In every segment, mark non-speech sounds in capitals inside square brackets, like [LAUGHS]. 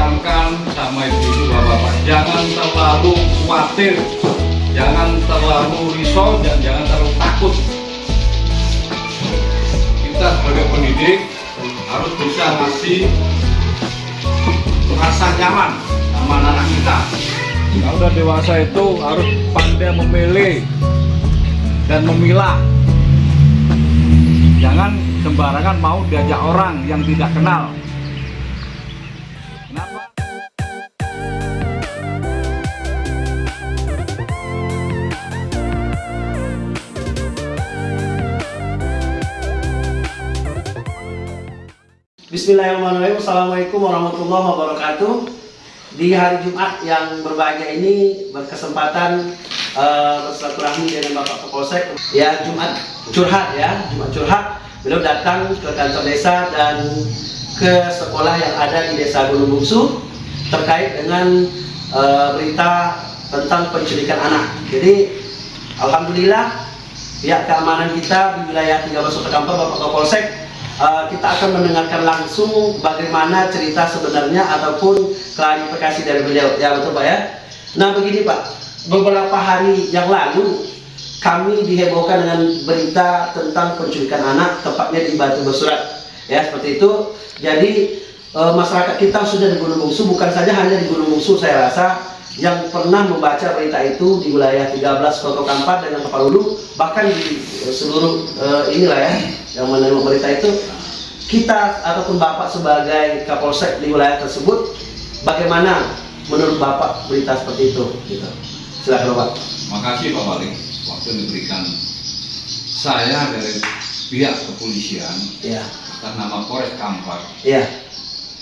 Tekankan sama ibu-ibu bapak-bapak, jangan terlalu khawatir, jangan terlalu risau dan jangan terlalu takut. Kita sebagai pendidik harus bisa ngasih rasa nyaman sama anak kita. Kalau udah dewasa itu harus pandai memilih dan memilah. Jangan sembarangan mau diajak orang yang tidak kenal. Bismillahirrahmanirrahim. Assalamualaikum warahmatullahi wabarakatuh. Di hari Jumat yang berbahagia ini Berkesempatan uh, bersilaturahmi dengan Bapak Kapolsek. Ya Jumat curhat ya Jumat curhat. Beliau datang ke kantor desa dan ke sekolah yang ada di desa Gunung Bungsu Terkait dengan uh, berita tentang penculikan anak. Jadi Alhamdulillah pihak keamanan kita di wilayah 13 Kota Kampar Bapak Kapolsek uh, kita akan mendengarkan langsung bagaimana cerita sebenarnya ataupun klarifikasi dari beliau. Ya betul Pak ya? Nah begini Pak. Beberapa hari yang lalu kami dihebohkan dengan berita tentang penculikan anak tepatnya di Batu Bersurat. Ya seperti itu. Jadi uh, masyarakat kita sudah di Gunung Bungsu bukan saja hanya di Gunung Bungsu saya rasa yang pernah membaca berita itu di wilayah 13 Kota Kampar dengan Kepalulu bahkan di seluruh eh, inilah ya yang menerima berita itu kita ataupun Bapak sebagai Kapolsek di wilayah tersebut bagaimana menurut Bapak berita seperti itu gitu. Silakan Bapak. Makasih Pak Wali waktu diberikan saya dari pihak kepolisian Iya. atas nama Polres Kampar Iya.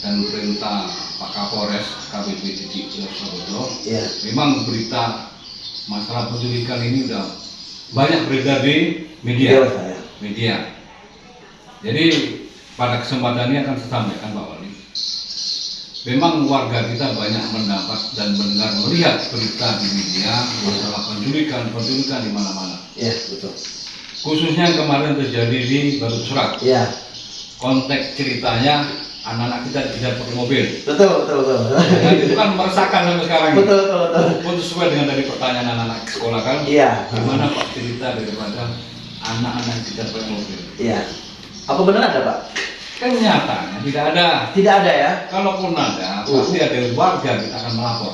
dan perintah Pak Kapolres KBP Titik Surabaya Iya. memang berita masalah penculikan ini udah banyak beredar di media ya. media jadi pada kesempatan ini akan saya sampaikan Pak Wali memang warga kita banyak mendapat dan mendengar melihat berita di media masalah penculikan penculikan di mana-mana Iya, betul. khususnya yang kemarin terjadi di Batu Surat Iya. konteks ceritanya anak-anak kita tidak pakai mobil Betul, betul, betul. dan itu kan meresahkan sampai sekarang betul, betul, betul. pun sesuai dengan dari pertanyaan anak-anak sekolah kan Iya. gimana pak cerita daripada anak-anak kita pakai mobil Iya. Apa benar ada, Pak? kan nyatanya tidak ada Tidak ada ya? kalaupun ada pasti ada warga kita akan melapor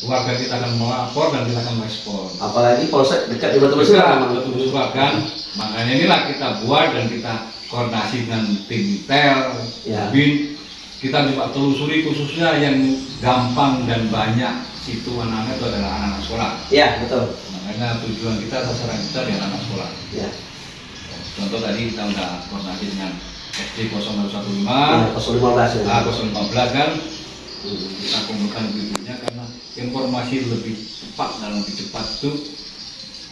warga kita akan melapor dan kita akan merespon Apalagi polsek dekat di Batu Besar. betul betul kan makanya inilah kita buat dan kita koordinasi dengan tim tel Ya. bin kita juga telusuri khususnya yang gampang dan banyak situ anak-anak itu adalah anak-anak sekolah Iya, betul. makanya tujuan kita sasaran kita di anak-anak sekolah Iya. contoh tadi kita udah koordinasi dengan SD 015 Iya, 015 ya. A 015 kan Hmm. kita kumpulkan ibunya karena informasi lebih cepat dan lebih cepat itu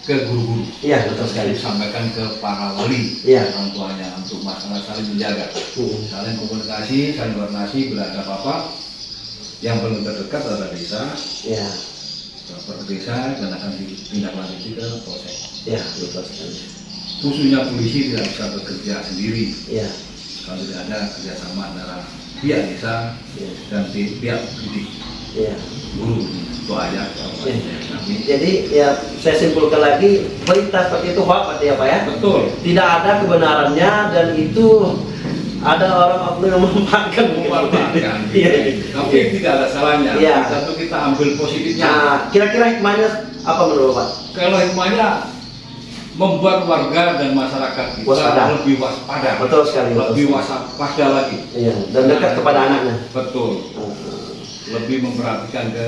ke guru-guru Iya, betul sekali. disampaikan ke para wali Iya. orang tuanya untuk masalah saling menjaga Hmm. saling komunikasi saling koordinasi bila ada apa-apa yang paling terdekat adalah desa Iya. ke desa dan akan ditindaklanjuti ke polsek Iya, betul sekali. khususnya polisi tidak bisa bekerja sendiri Iya. kalau tidak ada kerjasama antara pihak desa Iya. dan pi- pihak pendidik Iya. guru itu aja Iya. Jadi ya saya simpulkan lagi berita seperti itu hoax berarti ya Pak ya? betul Tidak ada kebenarannya dan itu ada orang oknum yang memanfaatkan memanfaatkan [LAUGHS] Iya. tapi tidak ada salahnya Iya. satu kita ambil positifnya Nah, kira-kira hikmahnya apa menurut Pak? kalau hikmahnya membuat warga dan masyarakat kita Waspada. lebih waspada Betul sekali, lebih waspada lagi Iya, dan dekat kepada anaknya. betul lebih memperhatikan ke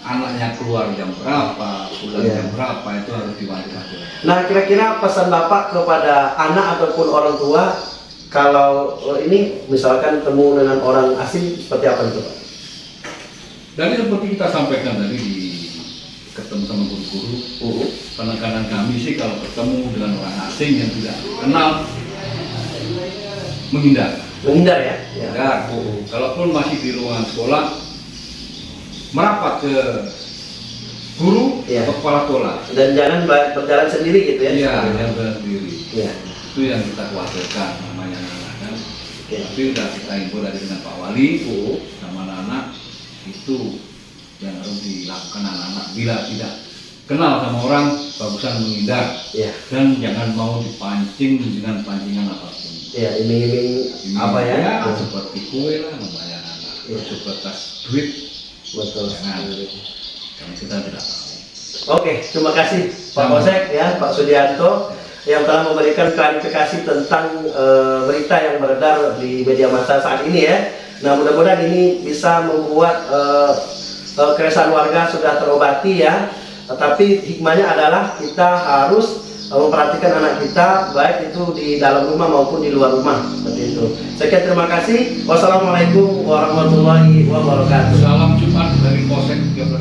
anaknya keluar jam berapa pulang Iya. jam berapa itu harus diwanti-wanti Nah, kira-kira pesan Bapak kepada anak ataupun orang tua kalau eh, ini misalkan temu dengan orang asing seperti apa itu Pak? Tadi seperti kita sampaikan tadi di ketemu sama guru-guru, Uh, penekanan kami sih kalau ketemu dengan orang asing yang tidak kenal menghindar. menghindar ya. ya. Menghindar. Kalaupun masih di ruangan sekolah, merapat ke guru Iya. atau kepala sekolah. Dan jangan ber- berjalan sendiri gitu ya. Iya, yang sendiri. Iya. Itu yang kita khawatirkan namanya anak kan. Oke. Tapi udah kita info dari dengan Pak Wali Uh, sama anak-anak itu yang harus dilakukan anak-anak bila tidak kenal sama orang bagusan menghindar Iya. dan jangan mau dipancing dengan pancingan apa pun. Iya, iming-iming apa ya? Ya, Iya. seperti kue lah namanya anak. Iya. Sebatas duit Betul. Jangan. kita tidak tahu. Oke, terima kasih Pak. Posek ya, Pak Sudianto yang telah memberikan klarifikasi tentang eh, berita yang beredar di media massa saat ini ya. Nah, mudah-mudahan ini bisa membuat eh, eh, keresahan warga sudah terobati ya. Tetapi hikmahnya adalah kita harus memperhatikan anak kita baik itu di dalam rumah maupun di luar rumah seperti itu. Sekian terima kasih. Wassalamualaikum warahmatullahi wabarakatuh. Salam wasn't